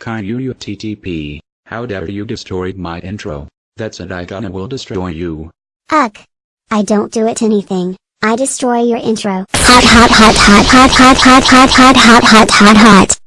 Kind you you TTP, how dare you destroyed my intro, that's it I gonna will destroy you. Ugh. I don't do it anything, I destroy your intro. Hot hot hot hot hot hot hot hot hot hot hot hot hot.